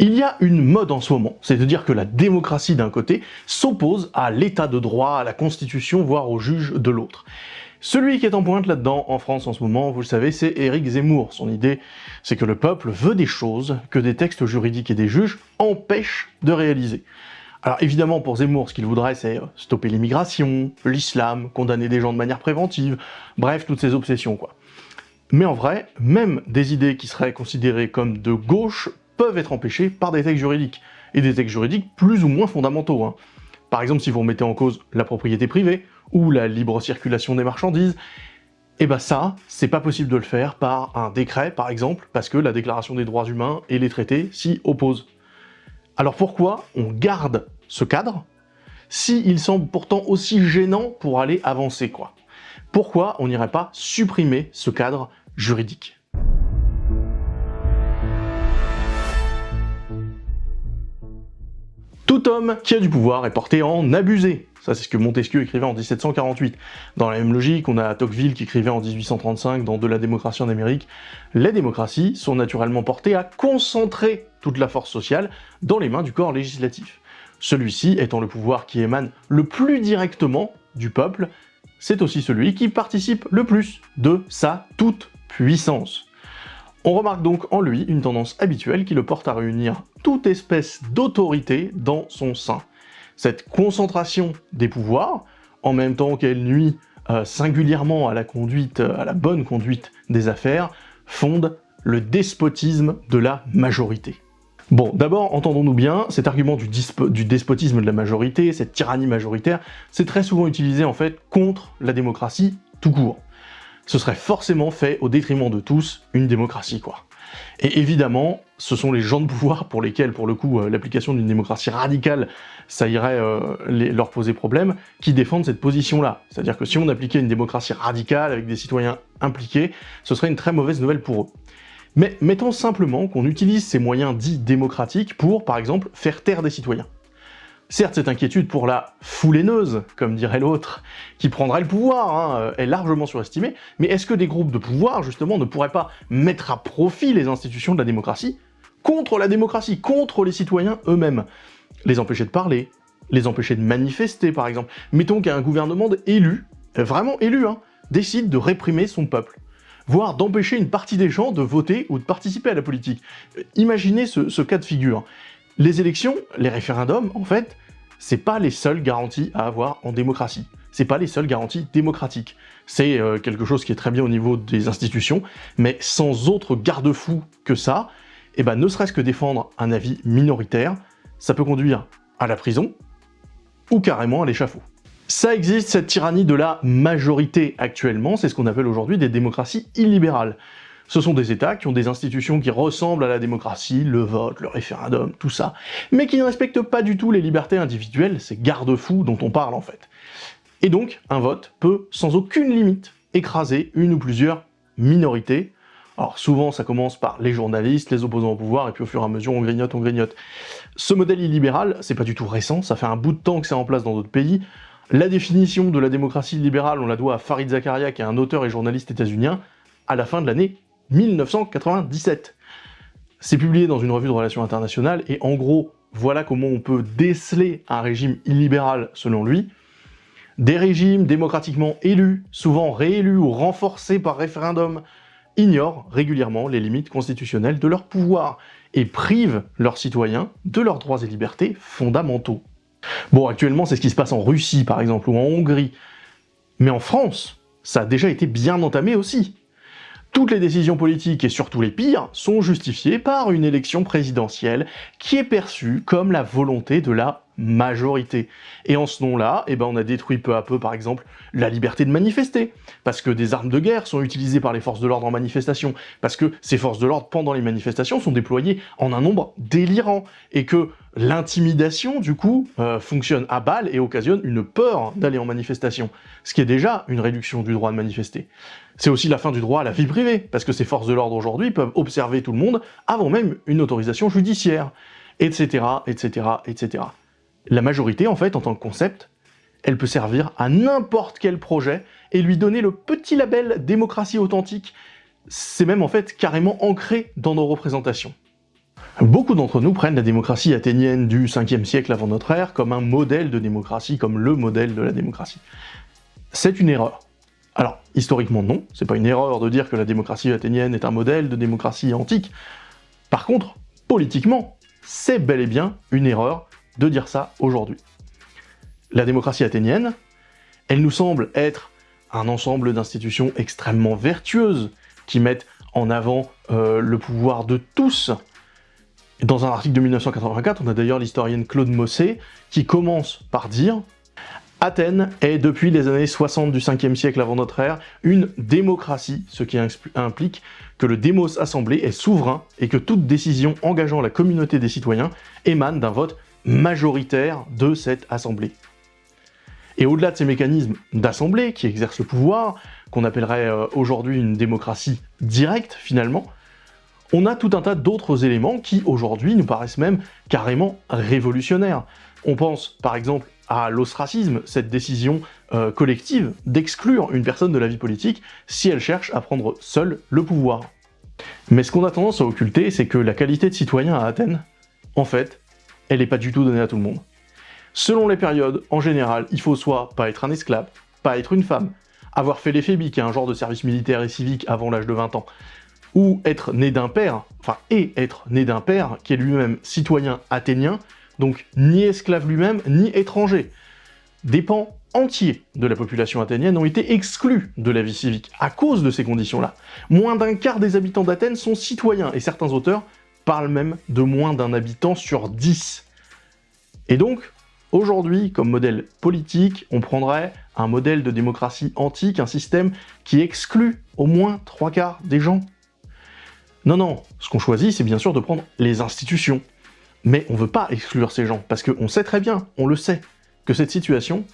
Il y a une mode en ce moment, c'est de dire que la démocratie d'un côté s'oppose à l'état de droit, à la constitution, voire au juge de l'autre. Celui qui est en pointe là-dedans en France en ce moment, vous le savez, c'est Éric Zemmour. Son idée, c'est que le peuple veut des choses que des textes juridiques et des juges empêchent de réaliser. Alors évidemment, pour Zemmour, ce qu'il voudrait, c'est stopper l'immigration, l'islam, condamner des gens de manière préventive, bref, toutes ces obsessions, quoi. Mais en vrai, même des idées qui seraient considérées comme de gauche peuvent être empêchés par des textes juridiques, et des textes juridiques plus ou moins fondamentaux. Hein. Par exemple, si vous remettez en cause la propriété privée, ou la libre circulation des marchandises, et eh ben ça, c'est pas possible de le faire par un décret, par exemple, parce que la Déclaration des droits humains et les traités s'y opposent. Alors pourquoi on garde ce cadre, s'il semble pourtant aussi gênant pour aller avancer, quoi? Pourquoi on n'irait pas supprimer ce cadre juridique? Tout homme qui a du pouvoir est porté en abusé. Ça, c'est ce que Montesquieu écrivait en 1748. Dans la même logique, on a Tocqueville qui écrivait en 1835 dans De la démocratie en Amérique. Les démocraties sont naturellement portées à concentrer toute la force sociale dans les mains du corps législatif. Celui-ci étant le pouvoir qui émane le plus directement du peuple, c'est aussi celui qui participe le plus de sa toute puissance. On remarque donc en lui une tendance habituelle qui le porte à réunir toute espèce d'autorité dans son sein. Cette concentration des pouvoirs, en même temps qu'elle nuit euh, singulièrement à la conduite, à la bonne conduite des affaires, fonde le despotisme de la majorité. Bon, d'abord, entendons-nous bien, cet argument du, despotisme de la majorité, cette tyrannie majoritaire, c'est très souvent utilisé en fait contre la démocratie tout court ce serait forcément fait au détriment de tous une démocratie, quoi. Et évidemment, ce sont les gens de pouvoir pour lesquels, pour le coup, euh, l'application d'une démocratie radicale, ça irait euh, leur poser problème, qui défendent cette position-là. C'est-à-dire que si on appliquait une démocratie radicale avec des citoyens impliqués, ce serait une très mauvaise nouvelle pour eux. Mais mettons simplement qu'on utilise ces moyens dits démocratiques pour, par exemple, faire taire des citoyens. Certes, cette inquiétude pour la foulaineuse, comme dirait l'autre, qui prendrait le pouvoir, hein, euh, est largement surestimée, mais est-ce que des groupes de pouvoir, justement, ne pourraient pas mettre à profit les institutions de la démocratie contre la démocratie, contre les citoyens eux-mêmes? Les empêcher de parler, les empêcher de manifester, par exemple. Mettons qu'un gouvernement élu, euh, vraiment élu, hein, décide de réprimer son peuple voire d'empêcher une partie des gens de voter ou de participer à la politique. Euh, imaginez ce cas de figure. Les élections, les référendums, en fait, c'est pas les seules garanties à avoir en démocratie. C'est pas les seules garanties démocratiques. C'est euh, quelque chose qui est très bien au niveau des institutions, mais sans autre garde-fou que ça, eh ben, ne serait-ce que défendre un avis minoritaire, ça peut conduire à la prison, ou carrément à l'échafaud. Ça existe, cette tyrannie de la majorité actuellement, c'est ce qu'on appelle aujourd'hui des démocraties illibérales. Ce sont des États qui ont des institutions qui ressemblent à la démocratie, le vote, le référendum, tout ça, mais qui ne respectent pas du tout les libertés individuelles, ces garde-fous dont on parle en fait. Et donc, un vote peut, sans aucune limite, écraser une ou plusieurs minorités. Alors souvent, ça commence par les journalistes, les opposants au pouvoir, et puis au fur et à mesure, on grignote, on grignote. Ce modèle illibéral, c'est pas du tout récent, ça fait un bout de temps que c'est en place dans d'autres pays. La définition de la démocratie libérale, on la doit à Farid Zakaria, qui est un auteur et journaliste états-unien, à la fin de l'année 1997. C'est publié dans une revue de relations internationales, et en gros, voilà comment on peut déceler un régime illibéral selon lui. Des régimes démocratiquement élus, souvent réélus ou renforcés par référendum, ignorent régulièrement les limites constitutionnelles de leur pouvoir et privent leurs citoyens de leurs droits et libertés fondamentaux. Bon, actuellement, c'est ce qui se passe en Russie, par exemple, ou en Hongrie. Mais en France, ça a déjà été bien entamé aussi. Toutes les décisions politiques, et surtout les pires, sont justifiées par une élection présidentielle qui est perçue comme la volonté de la majorité. Et en ce nom-là, eh ben on a détruit peu à peu, par exemple, la liberté de manifester, parce que des armes de guerre sont utilisées par les forces de l'ordre en manifestation, parce que ces forces de l'ordre, pendant les manifestations, sont déployées en un nombre délirant, et que l'intimidation, du coup, euh, fonctionne à balle et occasionne une peur d'aller en manifestation, ce qui est déjà une réduction du droit de manifester. C'est aussi la fin du droit à la vie privée, parce que ces forces de l'ordre aujourd'hui peuvent observer tout le monde avant même une autorisation judiciaire, etc.. La majorité, en fait, en tant que concept, elle peut servir à n'importe quel projet et lui donner le petit label démocratie authentique. C'est même en fait carrément ancré dans nos représentations. Beaucoup d'entre nous prennent la démocratie athénienne du 5e siècle avant notre ère comme un modèle de démocratie, comme le modèle de la démocratie. C'est une erreur. Alors, historiquement non, c'est pas une erreur de dire que la démocratie athénienne est un modèle de démocratie antique. Par contre, politiquement, c'est bel et bien une erreur de dire ça aujourd'hui. La démocratie athénienne, elle nous semble être un ensemble d'institutions extrêmement vertueuses, qui mettent en avant euh, le pouvoir de tous, dans un article de 1984, on a d'ailleurs l'historienne Claude Mossé qui commence par dire « Athènes est, depuis les années 60 du 5e siècle avant notre ère, une démocratie, ce qui implique que le démos assemblé est souverain et que toute décision engageant la communauté des citoyens émane d'un vote majoritaire de cette assemblée. » Et au-delà de ces mécanismes d'assemblée qui exercent le pouvoir, qu'on appellerait euh, aujourd'hui une démocratie directe finalement, on a tout un tas d'autres éléments qui, aujourd'hui, nous paraissent même carrément révolutionnaires. On pense, par exemple, à l'ostracisme, cette décision euh, collective d'exclure une personne de la vie politique si elle cherche à prendre seule le pouvoir. Mais ce qu'on a tendance à occulter, c'est que la qualité de citoyen à Athènes, en fait, elle n'est pas du tout donnée à tout le monde. Selon les périodes, en général, il faut soit pas être un esclave, pas être une femme, avoir fait l'éphébi, qui est un genre de service militaire et civique avant l'âge de 20 ans, ou être né d'un père, enfin, et être né d'un père qui est lui-même citoyen athénien, donc ni esclave lui-même, ni étranger. Des pans entiers de la population athénienne ont été exclus de la vie civique à cause de ces conditions-là. Moins d'un quart des habitants d'Athènes sont citoyens, et certains auteurs parlent même de moins d'un habitant sur dix. Et donc, aujourd'hui, comme modèle politique, on prendrait un modèle de démocratie antique, un système qui exclut au moins trois quarts des gens non, non, ce qu'on choisit, c'est bien sûr de prendre les institutions. Mais on veut pas exclure ces gens, parce qu'on sait très bien, on le sait, que cette situation,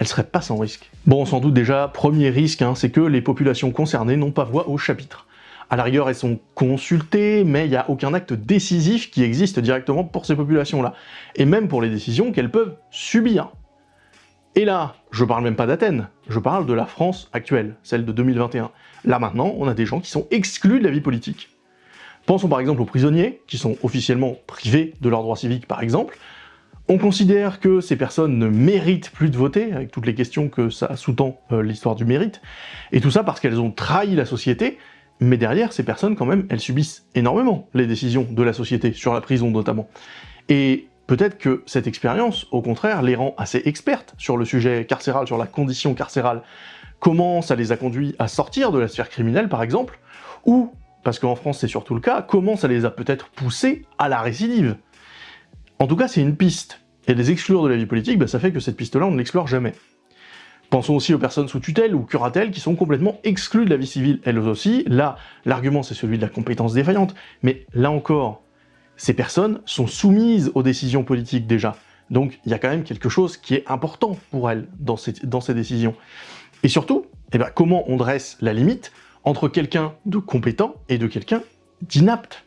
elle serait pas sans risque. Bon, sans doute déjà, premier risque, hein, c'est que les populations concernées n'ont pas voix au chapitre. À la rigueur, elles sont consultées, mais il n'y a aucun acte décisif qui existe directement pour ces populations-là. Et même pour les décisions qu'elles peuvent subir. Et là, je parle même pas d'Athènes, je parle de la France actuelle, celle de 2021. Là maintenant, on a des gens qui sont exclus de la vie politique. Pensons par exemple aux prisonniers, qui sont officiellement privés de leurs droits civiques par exemple. On considère que ces personnes ne méritent plus de voter, avec toutes les questions que ça sous-tend euh, l'histoire du mérite, et tout ça parce qu'elles ont trahi la société, mais derrière, ces personnes, quand même, elles subissent énormément les décisions de la société, sur la prison notamment. Et peut-être que cette expérience, au contraire, les rend assez expertes sur le sujet carcéral, sur la condition carcérale. Comment ça les a conduits à sortir de la sphère criminelle, par exemple, ou parce qu'en France c'est surtout le cas, comment ça les a peut-être poussés à la récidive? En tout cas, c'est une piste. Et les exclure de la vie politique, bah, ça fait que cette piste-là, on ne l'explore jamais. Pensons aussi aux personnes sous tutelle ou curatelle qui sont complètement exclues de la vie civile, elles aussi. Là, l'argument c'est celui de la compétence défaillante, mais là encore, ces personnes sont soumises aux décisions politiques déjà. Donc il y a quand même quelque chose qui est important pour elles dans ces, décisions. Et surtout, eh ben, comment on dresse la limite entre quelqu'un de compétent et de quelqu'un d'inapte.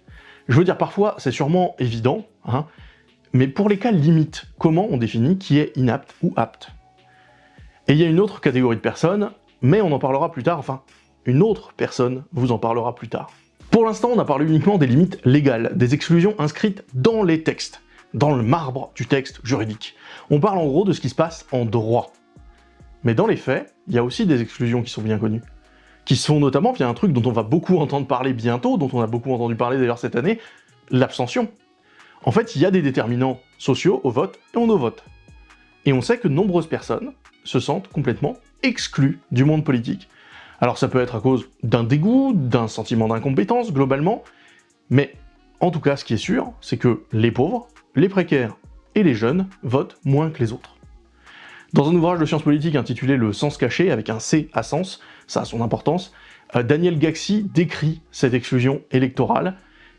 Je veux dire, parfois, c'est sûrement évident, hein, mais pour les cas limites, comment on définit qui est inapte ou apte? Et il y a une autre catégorie de personnes, mais on en parlera plus tard, enfin, une autre personne vous en parlera plus tard. Pour l'instant, on a parlé uniquement des limites légales, des exclusions inscrites dans les textes, dans le marbre du texte juridique. On parle en gros de ce qui se passe en droit. Mais dans les faits, il y a aussi des exclusions qui sont bien connues qui sont notamment via un truc dont on va beaucoup entendre parler bientôt, dont on a beaucoup entendu parler d'ailleurs cette année, l'abstention. En fait, il y a des déterminants sociaux au vote et au no-vote. Et on sait que nombreuses personnes se sentent complètement exclues du monde politique. Alors ça peut être à cause d'un dégoût, d'un sentiment d'incompétence, globalement, mais en tout cas, ce qui est sûr, c'est que les pauvres, les précaires et les jeunes votent moins que les autres. Dans un ouvrage de sciences politiques intitulé Le sens caché, avec un C à sens, ça a son importance, euh, Daniel Gaxi décrit cette exclusion électorale,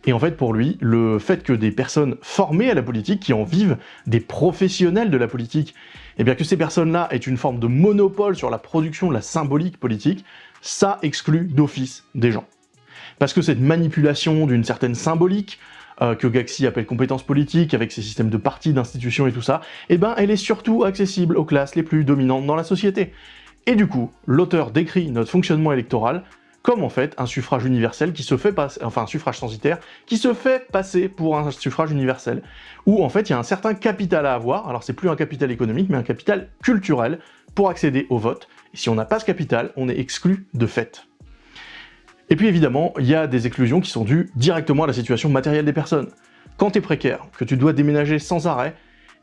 et en fait pour lui, le fait que des personnes formées à la politique, qui en vivent, des professionnels de la politique, et eh bien que ces personnes-là aient une forme de monopole sur la production de la symbolique politique, ça exclut d'office des gens. Parce que cette manipulation d'une certaine symbolique, euh, que Gaxi appelle compétences politiques, avec ses systèmes de partis, d'institutions et tout ça, eh ben elle est surtout accessible aux classes les plus dominantes dans la société. Et du coup, l'auteur décrit notre fonctionnement électoral comme en fait un suffrage universel qui se fait passer, enfin un suffrage censitaire, qui se fait passer pour un suffrage universel, où en fait il y a un certain capital à avoir, alors c'est plus un capital économique, mais un capital culturel pour accéder au vote, et si on n'a pas ce capital, on est exclu de fait. Et puis évidemment, il y a des exclusions qui sont dues directement à la situation matérielle des personnes. Quand tu es précaire, que tu dois déménager sans arrêt,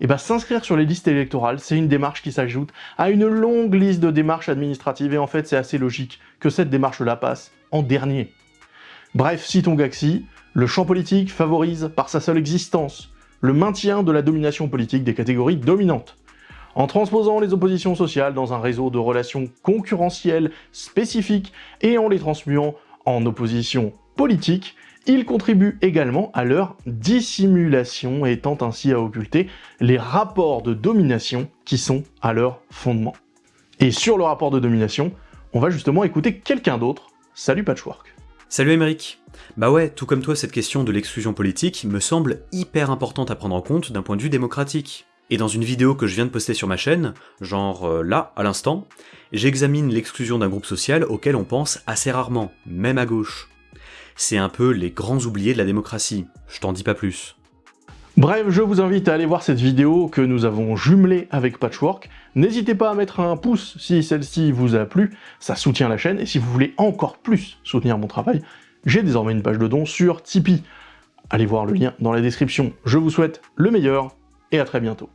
et eh ben s'inscrire sur les listes électorales, c'est une démarche qui s'ajoute à une longue liste de démarches administratives, et en fait c'est assez logique que cette démarche-là passe en dernier. Bref, citons Gaxi, le champ politique favorise, par sa seule existence, le maintien de la domination politique des catégories dominantes. En transposant les oppositions sociales dans un réseau de relations concurrentielles spécifiques et en les transmuant en opposition politique, il contribue également à leur dissimulation, étant ainsi à occulter les rapports de domination qui sont à leur fondement. Et sur le rapport de domination, on va justement écouter quelqu'un d'autre. Salut Patchwork Salut Émeric Bah ouais, tout comme toi, cette question de l'exclusion politique me semble hyper importante à prendre en compte d'un point de vue démocratique. Et dans une vidéo que je viens de poster sur ma chaîne, genre euh, là, à l'instant, j'examine l'exclusion d'un groupe social auquel on pense assez rarement, même à gauche c'est un peu les grands oubliés de la démocratie, je t'en dis pas plus. Bref, je vous invite à aller voir cette vidéo que nous avons jumelée avec Patchwork. N'hésitez pas à mettre un pouce si celle-ci vous a plu, ça soutient la chaîne, et si vous voulez encore plus soutenir mon travail, j'ai désormais une page de dons sur Tipeee. Allez voir le lien dans la description. Je vous souhaite le meilleur, et à très bientôt.